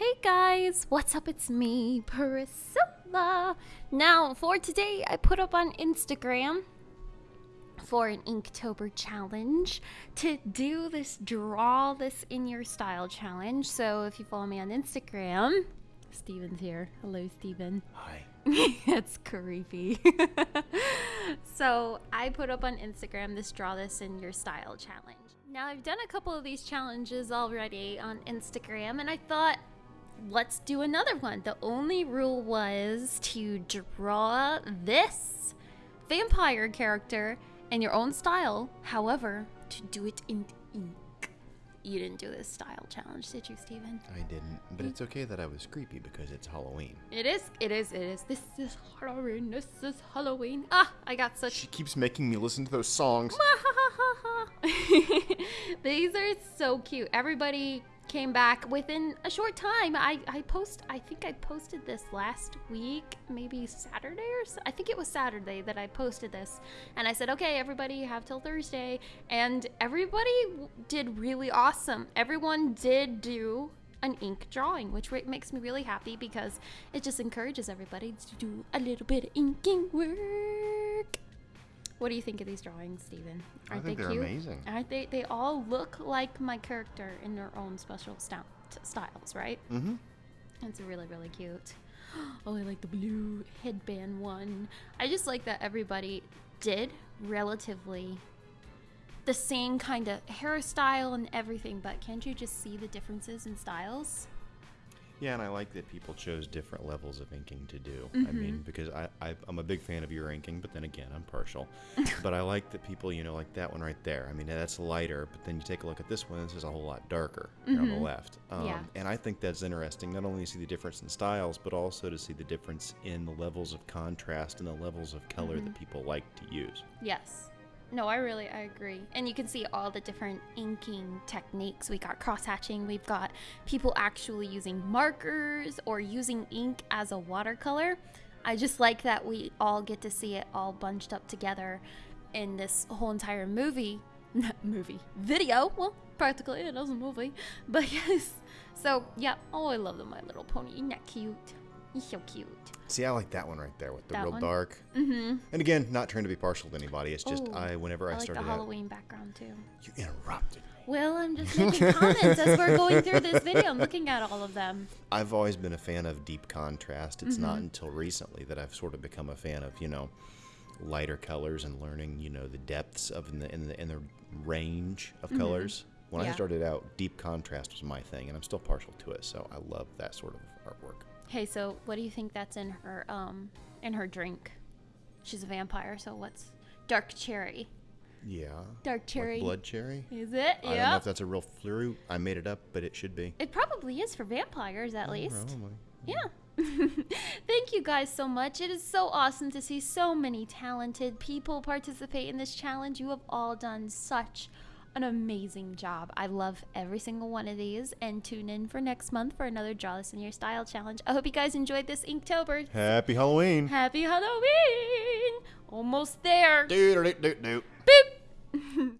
Hey guys, what's up? It's me, Priscilla. Now, for today, I put up on Instagram for an Inktober challenge to do this draw this in your style challenge. So if you follow me on Instagram, Steven's here. Hello, Steven. Hi. it's creepy. so I put up on Instagram this draw this in your style challenge. Now I've done a couple of these challenges already on Instagram and I thought let's do another one. The only rule was to draw this vampire character in your own style. However, to do it in ink. You didn't do this style challenge, did you, Steven? I didn't, but it's okay that I was creepy because it's Halloween. It is, it is, it is. This is Halloween, this is Halloween. Ah, I got such. She keeps making me listen to those songs. These are so cute. Everybody came back within a short time. I, I post I think I posted this last week, maybe Saturday or so, I think it was Saturday that I posted this. And I said, "Okay, everybody, have till Thursday." And everybody did really awesome. Everyone did do an ink drawing, which makes me really happy because it just encourages everybody to do a little bit of inking work. What do you think of these drawings, Steven? Aren't think they they're cute? amazing. Aren't they? They all look like my character in their own special style, styles, right? Mm-hmm. It's really, really cute. Oh, I like the blue headband one. I just like that everybody did relatively the same kind of hairstyle and everything, but can't you just see the differences in styles? Yeah, and I like that people chose different levels of inking to do. I Mm-hmm. mean, because I, I I'm a big fan of your inking, but then again, I'm partial. but I like that people, you know, like that one right there. I mean, that's lighter, but then you take a look at this one. This is a whole lot darker here on the left. Um, Mm-hmm. Yeah. And I think that's interesting. Not only to see the difference in styles, but also to see the difference in the levels of contrast and the levels of color Mm-hmm. that people like to use. Yes. No, I really I agree. And you can see all the different inking techniques. We got cross hatching, we've got people actually using markers or using ink as a watercolor. I just like that we all get to see it all bunched up together in this whole entire movie. movie. Video. Well, practically it is a movie. But yes. So yeah, oh I love the My Little Pony. Isn't that cute? He's so cute. See, I like that one right there with the That real one? dark. Mm-hmm. And again, not trying to be partial to anybody. It's just Ooh, I, whenever I, I like the started out, Halloween background too. you interrupted. Well, I'm just making comments as we're going through this video. I'm looking at all of them. I've always been a fan of deep contrast. It's not Mm-hmm. until recently that I've sort of become a fan of, you know, lighter colors and learning, you know, the depths of in the in the, in the range of colors. When I Mm-hmm. Started out, deep contrast was my thing, and I'm still partial to it. So I love that sort of artwork. Hey, so what do you think that's in her um in her drink? She's a vampire, so what's dark cherry? Yeah. Dark cherry. Like blood cherry. Is it? I don't know Yeah. if that's a real fruit. I made it up, but it should be. It probably is for vampires at least. Probably. Yeah. Thank you guys so much. It is so awesome to see so many talented people participate in this challenge. You have all done such an amazing job. I love every single one of these and tune in for next month for another Draw This in Your Style challenge. I hope you guys enjoyed this Inktober. Happy Halloween. Happy Halloween! Almost there. Do do do do. Boop!